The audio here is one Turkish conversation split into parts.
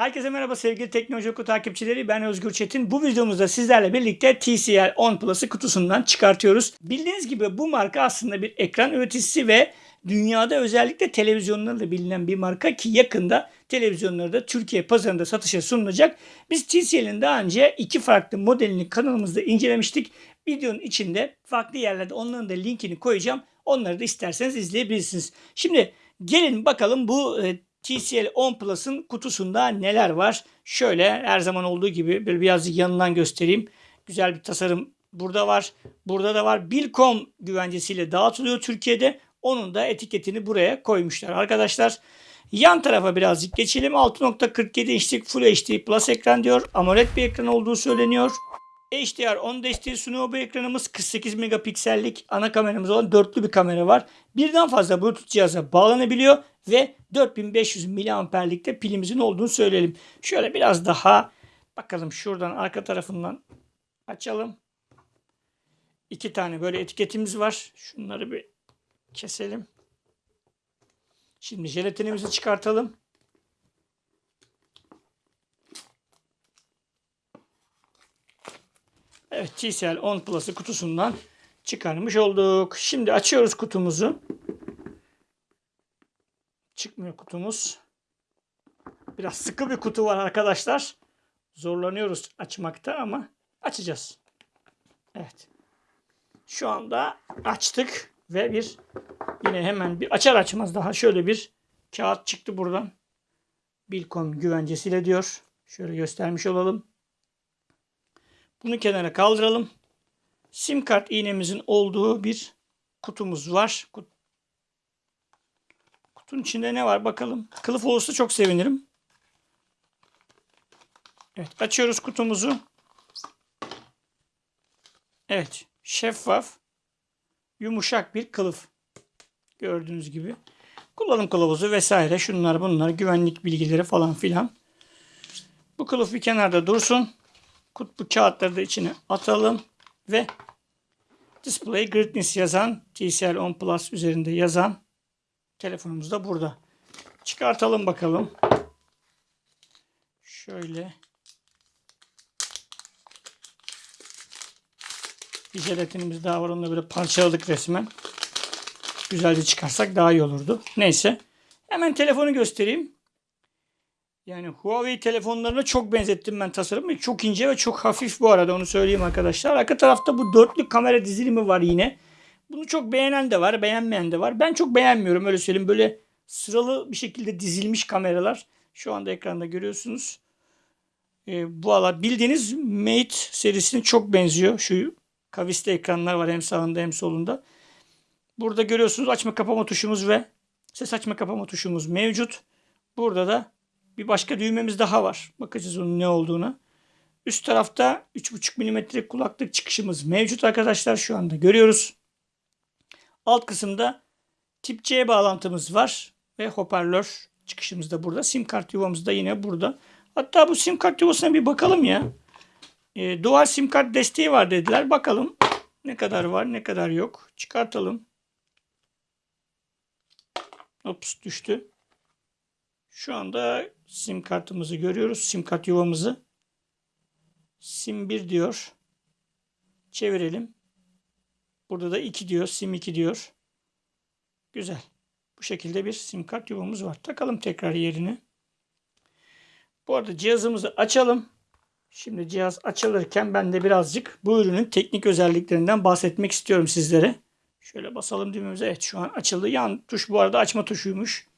Herkese merhaba sevgili Teknoloji Oku takipçileri. Ben Özgür Çetin. Bu videomuzda sizlerle birlikte TCL 10 Plus'ı kutusundan çıkartıyoruz. Bildiğiniz gibi bu marka aslında bir ekran üreticisi ve dünyada özellikle televizyonlarla bilinen bir marka ki yakında televizyonları da Türkiye pazarında satışa sunulacak. Biz TCL'in daha önce iki farklı modelini kanalımızda incelemiştik. Videonun içinde farklı yerlerde onların da linkini koyacağım. Onları da isterseniz izleyebilirsiniz. Şimdi gelin bakalım bu e, TCL 10 Plus'ın kutusunda neler var? Şöyle her zaman olduğu gibi böyle birazcık yanından göstereyim. Güzel bir tasarım burada var. Burada da var. Bilcom güvencesiyle dağıtılıyor Türkiye'de. Onun da etiketini buraya koymuşlar arkadaşlar. Yan tarafa birazcık geçelim. 6.47 inçlik Full HD Plus ekran diyor. AMOLED bir ekran olduğu söyleniyor. HDR 10 desteği sunuyor bu ekranımız. 48 megapiksellik ana kameramız olan dörtlü bir kamera var. Birden fazla Bluetooth cihaza bağlanabiliyor ve 4500 miliamperlikte pilimizin olduğunu söyleyelim. Şöyle biraz daha bakalım şuradan arka tarafından açalım. İki tane böyle etiketimiz var. Şunları bir keselim. Şimdi jelatinimizi çıkartalım. Evet TCL 10 Plus'ı kutusundan çıkarmış olduk. Şimdi açıyoruz kutumuzu. Çıkmıyor kutumuz. Biraz sıkı bir kutu var arkadaşlar. Zorlanıyoruz açmakta ama açacağız. Evet. Şu anda açtık ve bir yine hemen bir açar açmaz daha şöyle bir kağıt çıktı buradan. Bilcom güvencesiyle diyor. Şöyle göstermiş olalım. Bunu kenara kaldıralım. Sim kart iğnemizin olduğu bir kutumuz var. Kutunun içinde ne var bakalım. Kılıf olursa çok sevinirim. Evet açıyoruz kutumuzu. Evet şeffaf yumuşak bir kılıf. Gördüğünüz gibi. Kullanım kılavuzu vesaire şunlar bunlar güvenlik bilgileri falan filan. Bu kılıf bir kenarda dursun. Kutbu kağıtları da içine atalım ve Display Greatness yazan TCL 10 Plus üzerinde yazan telefonumuz da burada. Çıkartalım bakalım. Şöyle bir jelatinimiz daha var. Onu böyle parçaladık resmen. Güzelce çıkarsak daha iyi olurdu. Neyse. Hemen telefonu göstereyim. Yani Huawei telefonlarına çok benzettim ben tasarımı. Çok ince ve çok hafif bu arada onu söyleyeyim arkadaşlar. Arka tarafta bu dörtlü kamera dizilimi var yine. Bunu çok beğenen de var, beğenmeyen de var. Ben çok beğenmiyorum öyle söyleyeyim. Böyle sıralı bir şekilde dizilmiş kameralar. Şu anda ekranda görüyorsunuz. Ee, bu ala bildiğiniz Mate serisine çok benziyor. Şu kavisli ekranlar var hem sağında hem solunda. Burada görüyorsunuz açma kapama tuşumuz ve ses açma kapama tuşumuz mevcut. Burada da bir başka düğmemiz daha var. Bakacağız onun ne olduğuna. Üst tarafta 3.5 mm kulaklık çıkışımız mevcut arkadaşlar. Şu anda görüyoruz. Alt kısımda tip C bağlantımız var. Ve hoparlör çıkışımız da burada. Sim kart yuvamız da yine burada. Hatta bu sim kart yuvasına bir bakalım ya. E, dual sim kart desteği var dediler. Bakalım ne kadar var ne kadar yok. Çıkartalım. Ops düştü. Şu anda sim kartımızı görüyoruz. Sim kart yuvamızı. Sim 1 diyor. Çevirelim. Burada da 2 diyor. Sim 2 diyor. Güzel. Bu şekilde bir sim kart yuvamız var. Takalım tekrar yerine. Bu arada cihazımızı açalım. Şimdi cihaz açılırken ben de birazcık bu ürünün teknik özelliklerinden bahsetmek istiyorum sizlere. Şöyle basalım düğmemize. Evet şu an açıldı. Yan tuş bu arada açma tuşuymuş.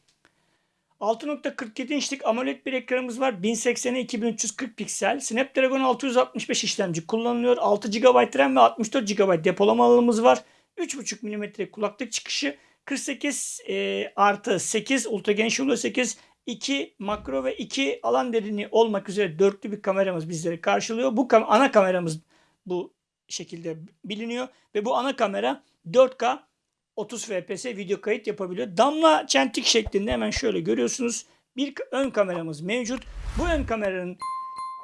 6.47 inçlik AMOLED bir ekranımız var. 1080'e 2340 piksel. Snapdragon 665 işlemci kullanılıyor. 6 GB RAM ve 64 GB depolama alanımız var. 3.5 mm kulaklık çıkışı. 48 e, artı 8 ultra geniş yolu 8 2 makro ve 2 alan derinliği olmak üzere dörtlü bir kameramız bizleri karşılıyor. Bu kam ana kameramız bu şekilde biliniyor ve bu ana kamera 4K 30 fps video kayıt yapabiliyor. Damla çentik şeklinde hemen şöyle görüyorsunuz. Bir ön kameramız mevcut. Bu ön kameranın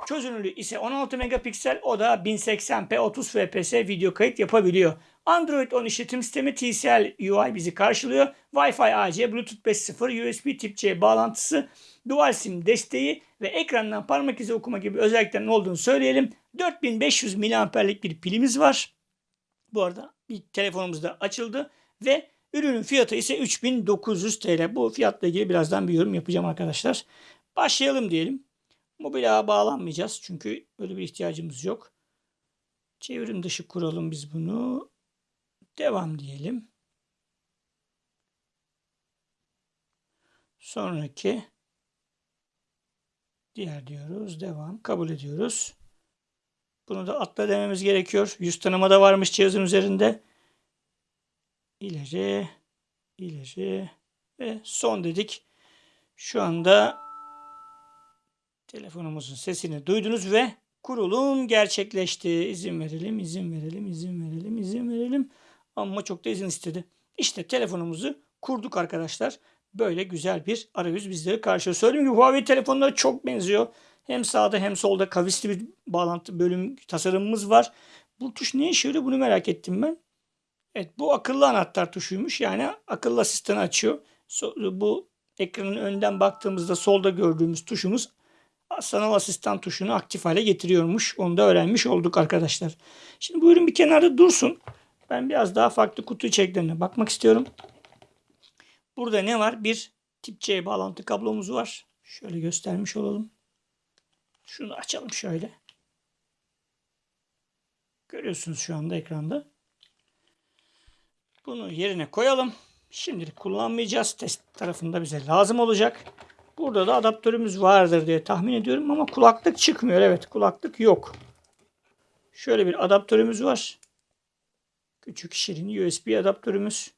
çözünürlüğü ise 16 megapiksel. O da 1080p 30 fps video kayıt yapabiliyor. Android 10 işletim sistemi TCL UI bizi karşılıyor. Wi-Fi AC, Bluetooth 5.0, USB Tip C bağlantısı, Dual SIM desteği ve ekrandan parmak izi okuma gibi özelliklerin olduğunu söyleyelim. 4500 mAh'lik bir pilimiz var. Bu arada bir telefonumuz da açıldı ve ürünün fiyatı ise 3900 TL. Bu fiyatla ilgili birazdan bir yorum yapacağım arkadaşlar. Başlayalım diyelim. Mobil ağa bağlanmayacağız çünkü öyle bir ihtiyacımız yok. Çevrim dışı kuralım biz bunu. Devam diyelim. Sonraki diğer diyoruz. Devam. Kabul ediyoruz. Bunu da atla dememiz gerekiyor. Yüz tanıma da varmış cihazın üzerinde. İleri, ileri ve son dedik. Şu anda telefonumuzun sesini duydunuz ve kurulum gerçekleşti. İzin verelim, izin verelim, izin verelim, izin verelim. Ama çok da izin istedi. İşte telefonumuzu kurduk arkadaşlar. Böyle güzel bir arayüz bizleri karşılıyor. Söylediğim gibi Huawei telefonlara çok benziyor. Hem sağda hem solda kavisli bir bağlantı bölüm tasarımımız var. Bu tuş ne işe yarıyor bunu merak ettim ben. Evet bu akıllı anahtar tuşuymuş. Yani akıllı asistanı açıyor. Bu ekranın önden baktığımızda solda gördüğümüz tuşumuz sanal asistan tuşunu aktif hale getiriyormuş. Onu da öğrenmiş olduk arkadaşlar. Şimdi bu ürün bir kenarda dursun. Ben biraz daha farklı kutu içeriklerine bakmak istiyorum. Burada ne var? Bir tip C bağlantı kablomuz var. Şöyle göstermiş olalım. Şunu açalım şöyle. Görüyorsunuz şu anda ekranda. Bunu yerine koyalım. Şimdilik kullanmayacağız. Test tarafında bize lazım olacak. Burada da adaptörümüz vardır diye tahmin ediyorum ama kulaklık çıkmıyor. Evet kulaklık yok. Şöyle bir adaptörümüz var. Küçük şirin USB adaptörümüz.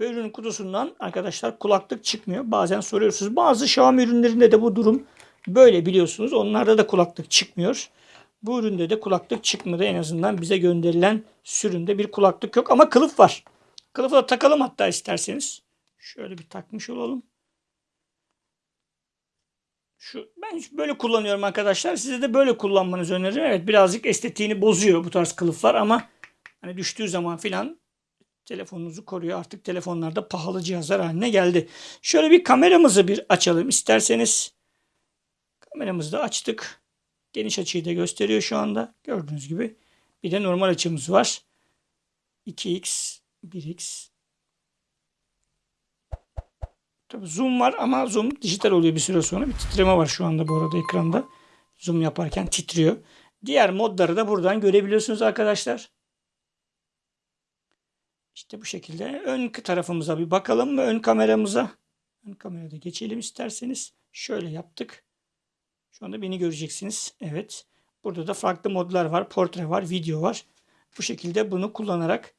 Ve ürünün kutusundan arkadaşlar kulaklık çıkmıyor. Bazen soruyorsunuz. Bazı Xiaomi ürünlerinde de bu durum böyle biliyorsunuz. Onlarda da kulaklık çıkmıyor. Bu üründe de kulaklık çıkmadı. En azından bize gönderilen sürümde bir kulaklık yok. Ama kılıf var. Kılıfı da takalım hatta isterseniz. Şöyle bir takmış olalım. Şu, ben böyle kullanıyorum arkadaşlar. Size de böyle kullanmanızı öneririm. Evet birazcık estetiğini bozuyor bu tarz kılıflar ama hani düştüğü zaman filan telefonunuzu koruyor. Artık telefonlarda pahalı cihazlar haline geldi. Şöyle bir kameramızı bir açalım isterseniz. Kameramızı da açtık. Geniş açıyı da gösteriyor şu anda. Gördüğünüz gibi. Bir de normal açımız var. 2x, 1x. Tabii zoom var ama zoom dijital oluyor bir süre sonra. Bir titreme var şu anda bu arada ekranda. Zoom yaparken titriyor. Diğer modları da buradan görebiliyorsunuz arkadaşlar. İşte bu şekilde ön tarafımıza bir bakalım mı ön kameramıza. Ön kamerada geçelim isterseniz. Şöyle yaptık. Şu anda beni göreceksiniz. Evet. Burada da farklı modlar var. Portre var, video var. Bu şekilde bunu kullanarak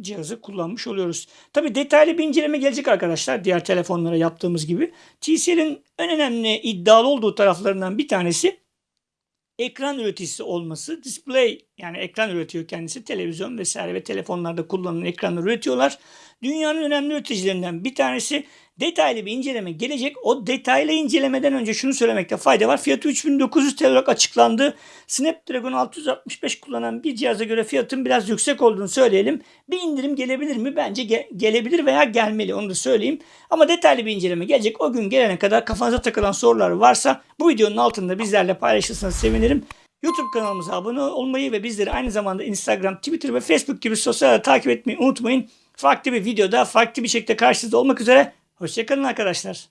cihazı kullanmış oluyoruz. Tabi detaylı bir inceleme gelecek arkadaşlar. Diğer telefonlara yaptığımız gibi. TCL'in en önemli iddialı olduğu taraflarından bir tanesi ekran üreticisi olması. Display yani ekran üretiyor kendisi. Televizyon vesaire ve telefonlarda kullanılan ekranları üretiyorlar. Dünyanın önemli üreticilerinden bir tanesi detaylı bir inceleme gelecek. O detaylı incelemeden önce şunu söylemekte fayda var. Fiyatı 3900 TL olarak açıklandı. Snapdragon 665 kullanan bir cihaza göre fiyatın biraz yüksek olduğunu söyleyelim. Bir indirim gelebilir mi? Bence ge- gelebilir veya gelmeli onu da söyleyeyim. Ama detaylı bir inceleme gelecek. O gün gelene kadar kafanıza takılan sorular varsa bu videonun altında bizlerle paylaşırsanız sevinirim. YouTube kanalımıza abone olmayı ve bizleri aynı zamanda Instagram, Twitter ve Facebook gibi sosyal takip etmeyi unutmayın. Farklı bir videoda farklı bir şekilde karşınızda olmak üzere. Hoşçakalın arkadaşlar.